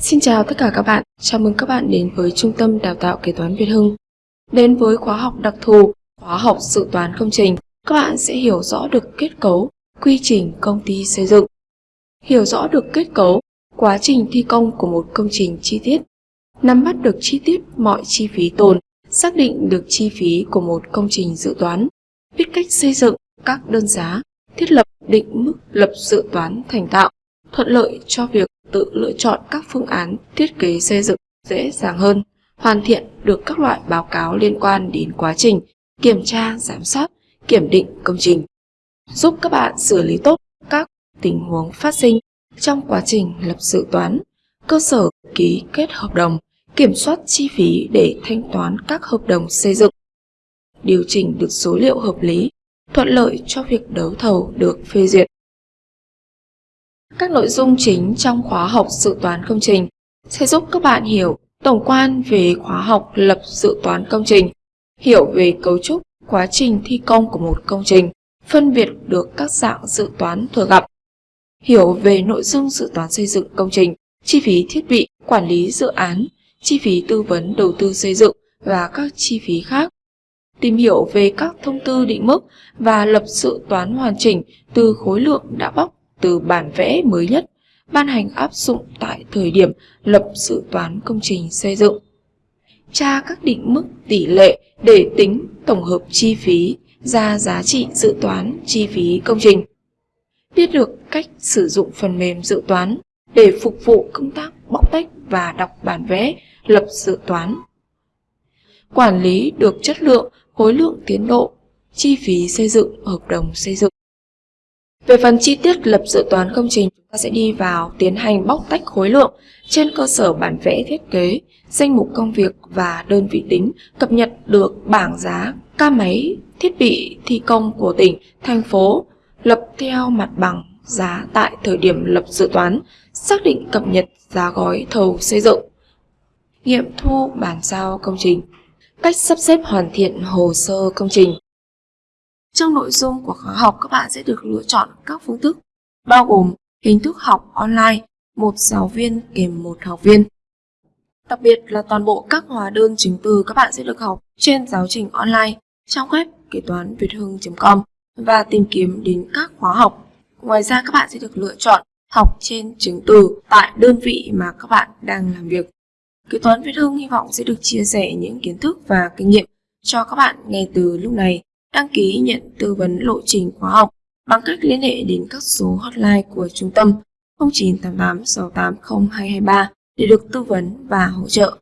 Xin chào tất cả các bạn, chào mừng các bạn đến với Trung tâm Đào tạo Kế toán Việt Hưng. Đến với khóa học đặc thù, khóa học dự toán công trình, các bạn sẽ hiểu rõ được kết cấu, quy trình công ty xây dựng. Hiểu rõ được kết cấu, quá trình thi công của một công trình chi tiết. Nắm bắt được chi tiết mọi chi phí tồn, xác định được chi phí của một công trình dự toán. Biết cách xây dựng các đơn giá, thiết lập định mức lập dự toán thành tạo, thuận lợi cho việc tự lựa chọn các phương án thiết kế xây dựng dễ dàng hơn, hoàn thiện được các loại báo cáo liên quan đến quá trình kiểm tra, giám sát, kiểm định công trình, giúp các bạn xử lý tốt các tình huống phát sinh trong quá trình lập dự toán, cơ sở ký kết hợp đồng, kiểm soát chi phí để thanh toán các hợp đồng xây dựng, điều chỉnh được số liệu hợp lý, thuận lợi cho việc đấu thầu được phê duyệt. Các nội dung chính trong khóa học dự toán công trình sẽ giúp các bạn hiểu tổng quan về khóa học lập dự toán công trình, hiểu về cấu trúc, quá trình thi công của một công trình, phân biệt được các dạng dự toán thường gặp, hiểu về nội dung dự toán xây dựng công trình, chi phí thiết bị, quản lý dự án, chi phí tư vấn đầu tư xây dựng và các chi phí khác. Tìm hiểu về các thông tư định mức và lập dự toán hoàn chỉnh từ khối lượng đã bóc từ bản vẽ mới nhất ban hành áp dụng tại thời điểm lập dự toán công trình xây dựng. Tra các định mức tỷ lệ để tính tổng hợp chi phí ra giá trị dự toán chi phí công trình. Biết được cách sử dụng phần mềm dự toán để phục vụ công tác bóc tách và đọc bản vẽ lập dự toán. Quản lý được chất lượng, khối lượng tiến độ, chi phí xây dựng hợp đồng xây dựng. Về phần chi tiết lập dự toán công trình, chúng ta sẽ đi vào tiến hành bóc tách khối lượng trên cơ sở bản vẽ thiết kế, danh mục công việc và đơn vị tính, cập nhật được bảng giá ca máy, thiết bị thi công của tỉnh, thành phố, lập theo mặt bằng giá tại thời điểm lập dự toán, xác định cập nhật giá gói thầu xây dựng, nghiệm thu bản giao công trình, cách sắp xếp hoàn thiện hồ sơ công trình, trong nội dung của khóa học các bạn sẽ được lựa chọn các phương thức bao gồm hình thức học online, một giáo viên kèm một học viên. Đặc biệt là toàn bộ các hóa đơn chứng từ các bạn sẽ được học trên giáo trình online trong web kế toán việt hưng.com và tìm kiếm đến các khóa học. Ngoài ra các bạn sẽ được lựa chọn học trên chứng từ tại đơn vị mà các bạn đang làm việc. Kế toán Việt Hưng hy vọng sẽ được chia sẻ những kiến thức và kinh nghiệm cho các bạn ngay từ lúc này đăng ký nhận tư vấn lộ trình khóa học bằng cách liên hệ đến các số hotline của trung tâm 0988 680 223 để được tư vấn và hỗ trợ.